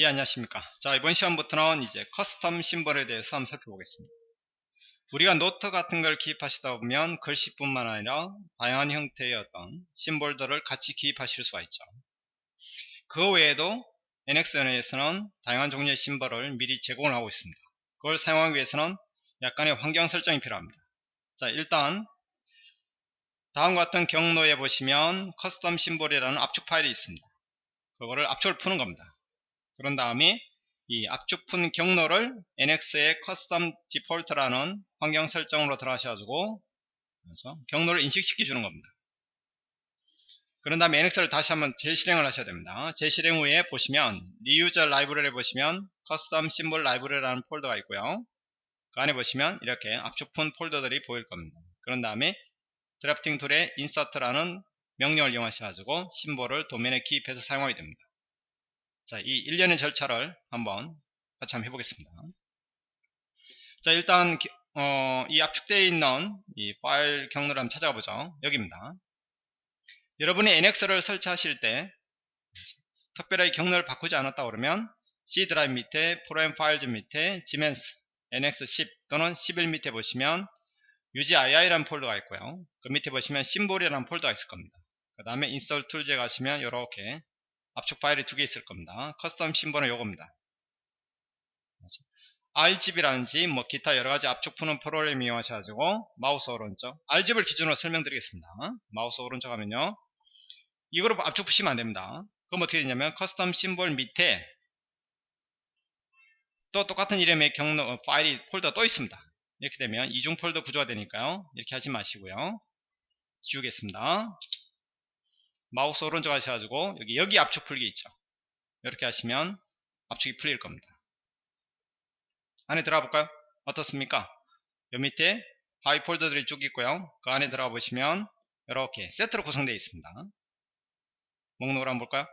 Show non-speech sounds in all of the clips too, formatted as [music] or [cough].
예 안녕하십니까. 자 이번 시간부터는 이제 custom symbol에 대해서 한번 살펴보겠습니다. 우리가 노트 같은 걸 기입하시다 보면 글씨뿐만 아니라 다양한 형태의 어떤 symbol들을 같이 기입하실 수가 있죠. 그 외에도 NX에서는 다양한 종류의 심벌을 미리 제공을 하고 있습니다. 그걸 사용하기 위해서는 약간의 환경 설정이 필요합니다. 자 일단 다음과 같은 경로에 보시면 custom symbol이라는 압축 파일이 있습니다. 그거를 압축을 푸는 겁니다 그런 다음에 이 압축 푼 경로를 NX의 custom default라는 환경 설정으로 들어가셔가지고 경로를 인식시켜 주는 겁니다. 그런 다음에 NX를 다시 한번 재실행을 하셔야 됩니다. 재실행 후에 보시면 reuse library에 보시면 custom symbol library라는 폴더가 있고요. 그 안에 보시면 이렇게 압축푼 폴더들이 보일 겁니다. 그런 다음에 drafting tool의 insert라는 명령을 이용하셔가지고 symbol을 도면에 기입해서 사용하게 됩니다. 자, 이 일련의 절차를 한번 같이 한번 해보겠습니다. 자, 일단 어, 이 압축되어 있는 이 파일 경로를 한번 찾아가 보죠. 여기입니다. 여러분이 NX를 설치하실 때 특별하게 경로를 바꾸지 않았다 그러면 C 드라이브 밑에 Program Files 밑에 지멘스 NX10 또는 11 밑에 보시면 UGII라는 폴더가 있고요. 그 밑에 보시면 symbol이라는 폴더가 있을 겁니다. 그 다음에 install tools에 가시면 이렇게 압축 파일이 두 개 있을 겁니다. custom symbol은 요겁니다. 알집이라든지 뭐 기타 여러가지 압축 푸는 프로그램 이용하셔가지고 마우스 오른쪽 알집을 기준으로 설명드리겠습니다. 마우스 오른쪽 하면요. 이거로 압축 푸시면 안됩니다. 그럼 어떻게 되냐면 custom symbol 밑에 또 똑같은 이름의 경로 어, 파일이 폴더 또 있습니다. 이렇게 되면 이중 폴더 구조가 되니까요. 이렇게 하지 마시고요. 지우겠습니다. 마우스 오른쪽 하셔가지고 여기 여기 압축 풀기 있죠? 이렇게 하시면 압축이 풀릴 겁니다. 안에 들어가 볼까요? 어떻습니까? 요 밑에 파이 폴더들이 쭉 있고요. 그 안에 들어가 보시면 이렇게 세트로 구성되어 있습니다. 목록을 한번 볼까요?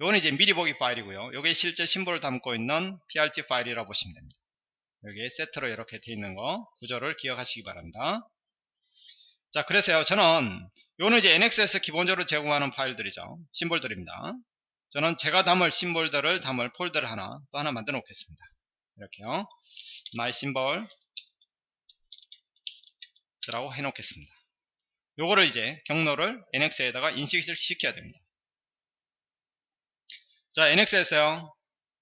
요거는 이제 미리 보기 파일이고요. 요게 실제 symbol을 담고 있는 PRT 파일이라고 보시면 됩니다. 여기에 세트로 이렇게 되어 있는 거 구조를 기억하시기 바랍니다. 자 그래서요. 저는 요는 이제 NX에서 기본적으로 제공하는 파일들이죠. symbol들입니다. 저는 제가 담을 symbol들을 담을 폴더를 하나 또 하나 만들어 놓겠습니다. 이렇게요. My symbol 라고 해 놓겠습니다. 요거를 이제 경로를 NX에다가 인식을 시켜야 됩니다. 자 NX에서요.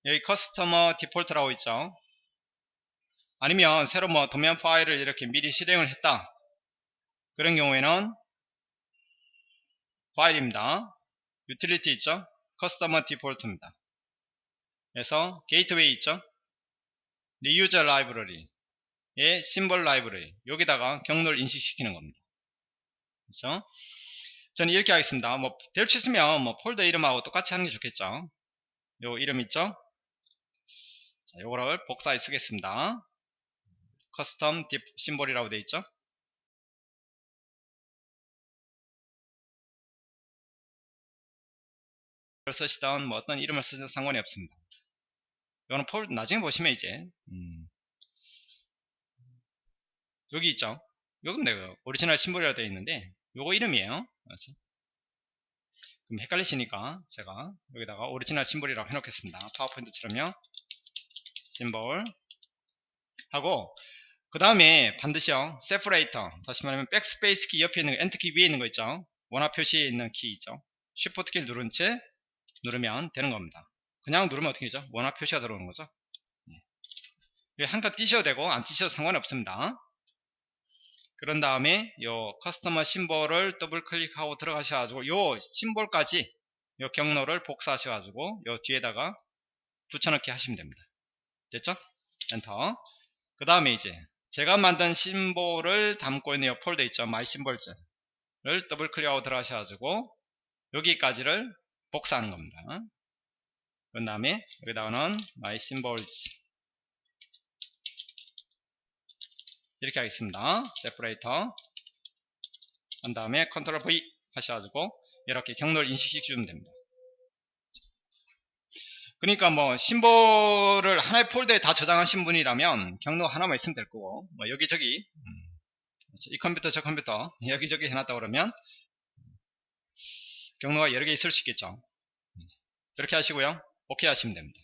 여기 customer default라고 있죠. 아니면 새로 뭐 도면 파일을 이렇게 미리 실행을 했다. 그런 경우에는 파일입니다. utility 있죠? customer default입니다. 그래서 게이트웨이 있죠? reuse library의 symbol library 여기다가 경로를 인식시키는 겁니다. 그렇죠? 저는 이렇게 하겠습니다. 뭐 될 수 있으면 뭐 폴더 이름하고 똑같이 하는 게 좋겠죠. 요 이름 있죠? 자, 요거를 복사해 쓰겠습니다. custom 딥 symbol이라고 되어 있죠? 쓰시던 뭐 어떤 이름을 쓰셔도 상관이 없습니다. 이거는 폴 나중에 보시면 이제 음, 여기 있죠. 요건 내가 original symbol이라고 되어 있는데 요거 이름이에요. 그렇죠? 그럼 헷갈리시니까 제가 여기다가 original symbol이라고 해놓겠습니다. 파워포인트처럼요. 심볼 하고 그 다음에 반드시요 separator 다시 말하면 백스페이스 키 옆에 있는 엔터 키 위에 있는 거 있죠 원화 표시에 있는 키 있죠 쉬프트 키를 누른 채 누르면 되는 겁니다. 그냥 누르면 어떻게 되죠? 원화 표시가 들어오는 거죠. 네. 한칸 띄셔도 되고 안 띄셔도 상관없습니다. 그런 다음에 요 Custom Symbol을 더블 클릭하고 들어가셔가지고 요 심볼까지 요 경로를 복사하셔가지고 요 뒤에다가 붙여넣기 하시면 됩니다. 됐죠? 엔터. 그 다음에 이제 제가 만든 심볼을 담고 있는 요 폴더 있죠? My Symbols를 더블 클릭하고 들어가셔가지고 여기까지를 복사하는 겁니다. 그 다음에 여기다가는 my symbols 이렇게 하겠습니다. separator 한 다음에 컨트롤 V 하셔가지고 이렇게 경로를 인식시켜 주면 됩니다. 그러니까 뭐 심볼을 하나의 폴더에 다 저장하신 분이라면 경로 하나만 있으면 될 거고 뭐 여기저기 음, 이 컴퓨터 저 컴퓨터 [laughs] 여기저기 해놨다 그러면 경로가 여러 개 있을 수 있겠죠 이렇게 하시고요 오케이 하시면 됩니다.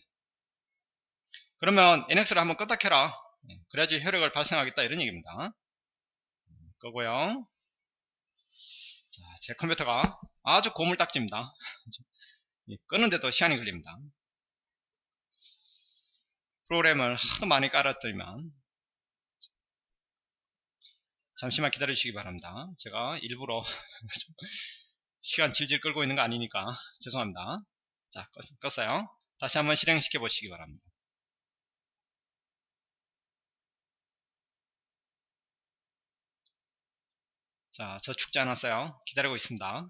그러면 NX를 한번 껐다 켜라. 예, 그래야지 효력을 발생하겠다 이런 얘기입니다. 끄고요. 자, 제 컴퓨터가 아주 고물딱지입니다. [laughs] 예, 끄는데도 시간이 걸립니다. 프로그램을 하도 많이 깔았더니만 잠시만 기다려 주시기 바랍니다. 제가 일부러 [laughs] 시간 질질 끌고 있는 거 아니니까 [laughs] 죄송합니다. 자 껐, 어요 다시 한번 실행시켜 보시기 바랍니다. 자, 저 죽지 않았어요. 기다리고 있습니다.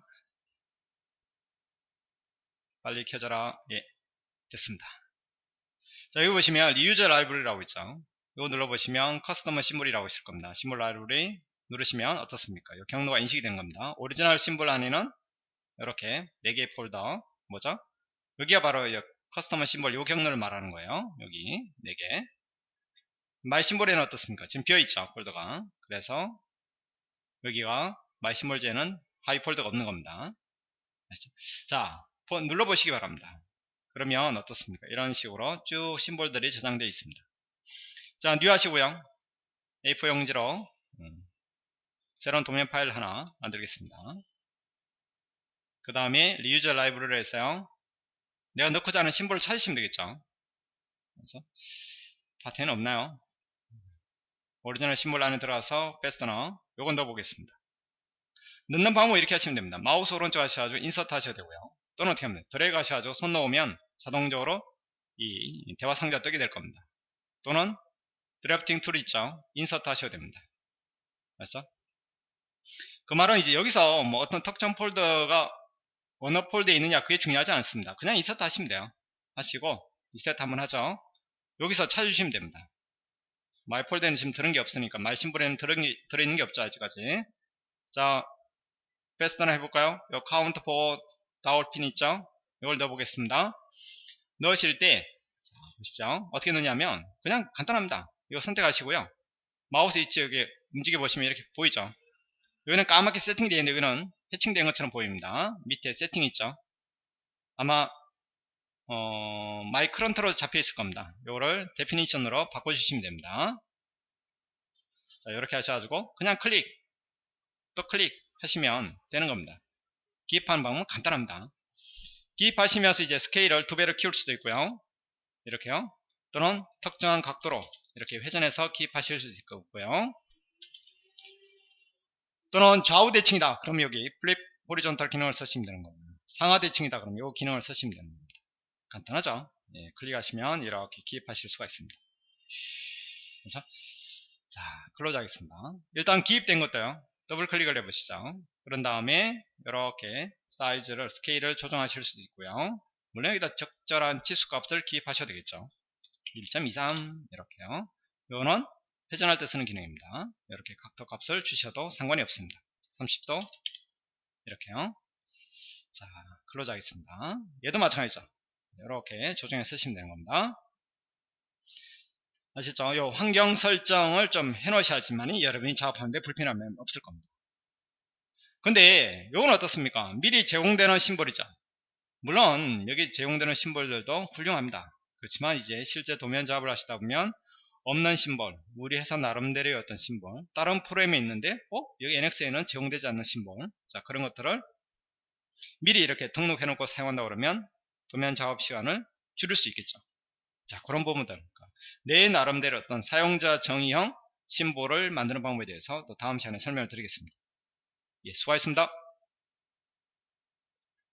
빨리 켜져라. 예, 됐습니다. 자, 여기 보시면 Reuse Library라고 있죠. 이거 눌러보시면 Custom Symbol이라고 있을 겁니다. Symbol Library 누르시면 어떻습니까? 이 경로가 인식이 된 겁니다. Original Symbol 안에는 이렇게 4개의 폴더 뭐죠? 여기가 바로 Custom Symbol 이 경로를 말하는 거예요. 여기 4개 My Symbol에는 어떻습니까? 지금 비어있죠 폴더가 그래서 여기가 My Symbols에는 하위 폴더가 없는 겁니다. 자 눌러보시기 바랍니다. 그러면 어떻습니까? 이런 식으로 쭉 심볼들이 저장되어 있습니다. 자, New 하시고요. A4 용지로 음, 새로운 도면 파일 하나 만들겠습니다. 그 다음에 Reuse Library를 해서요. 내가 넣고자 하는 심볼을 찾으시면 되겠죠. 그래서 Part에는 없나요? Original Symbol 안에 들어가서 Fastener 요건 넣어보겠습니다. 넣는 방법 이렇게 하시면 됩니다. 마우스 오른쪽 하셔가지고 Insert 하셔야 되고요. 또는 어떻게 하면 드래그 하셔가지고 손 넣으면 자동적으로 이 대화 상자 뜨게 될 겁니다. 또는 Drafting Tool 있죠. Insert 하셔야 됩니다. 맞죠? 그 말은 이제 여기서 뭐 어떤 특정 폴더가 어느 폴더에 있느냐 그게 중요하지 않습니다. 그냥 Insert 하시면 돼요. 하시고 리셋 한번 하죠. 여기서 찾으시면 됩니다. My Folder에는 지금 들은 게 없으니까 My Symbol에는 들은 게, 들어있는 게 없죠 아직까지. 자, Fastener 해볼까요? 요 Counterbore Dowel Pin 있죠? 이걸 넣어보겠습니다. 넣으실 때, 자, 보십시오. 어떻게 넣냐면, 그냥 간단합니다. 이거 선택하시고요. 마우스 위치 여기 움직여 보시면 이렇게 보이죠? 여기는 까맣게 세팅되어 있는데 여기는 해칭된 것처럼 보입니다. 밑에 세팅 있죠? 아마 어, My Current로 잡혀 있을 겁니다. 이거를 Definition으로 바꿔주시면 됩니다. 자, 이렇게 하셔가지고 그냥 클릭 또 클릭 하시면 되는 겁니다. 기입하는 방법은 간단합니다. 기입하시면서 이제 스케일을 두 배로 키울 수도 있고요. 이렇게요. 또는 특정한 각도로 이렇게 회전해서 기입하실 수 있고요. 또는 좌우 대칭이다. 그럼 여기 Flip Horizontal 기능을 쓰시면 되는 겁니다. 상하 대칭이다. 그럼 이 기능을 쓰시면 됩니다. 간단하죠? 예, 클릭하시면 이렇게 기입하실 수가 있습니다. 그렇죠? 자, Close 하겠습니다. 일단 기입된 것도요. 더블 클릭을 해보시죠. 그런 다음에 이렇게 사이즈를 스케일을 조정하실 수도 있고요. 물론 여기다 적절한 치수 값을 기입하셔도 되겠죠. 1.23 이렇게요. 이거는 회전할 때 쓰는 기능입니다. 이렇게 각도 값을 주셔도 상관이 없습니다. 30도 이렇게요. 자, Close 하겠습니다. 얘도 마찬가지죠. 이렇게 조정해 쓰시면 되는 겁니다. 아시죠? 요 환경 설정을 좀 해놓으셔야지만 여러분이 작업하는데 불편함이 없을 겁니다. 근데 요건 어떻습니까? 미리 제공되는 심볼이죠. 물론 여기 제공되는 심볼들도 훌륭합니다. 그렇지만 이제 실제 도면 작업을 하시다 보면 없는 심볼, 우리 회사 나름대로의 어떤 심볼, 다른 프로그램에 있는데 어? 여기 NX에는 제공되지 않는 심볼 자 그런 것들을 미리 이렇게 등록해 놓고 사용한다 그러면 도면 작업 시간을 줄일 수 있겠죠. 자 그런 부분들 그러니까 내 나름대로 어떤 사용자 정의형 심볼을 만드는 방법에 대해서 또 다음 시간에 설명을 드리겠습니다. 예, 수고하셨습니다.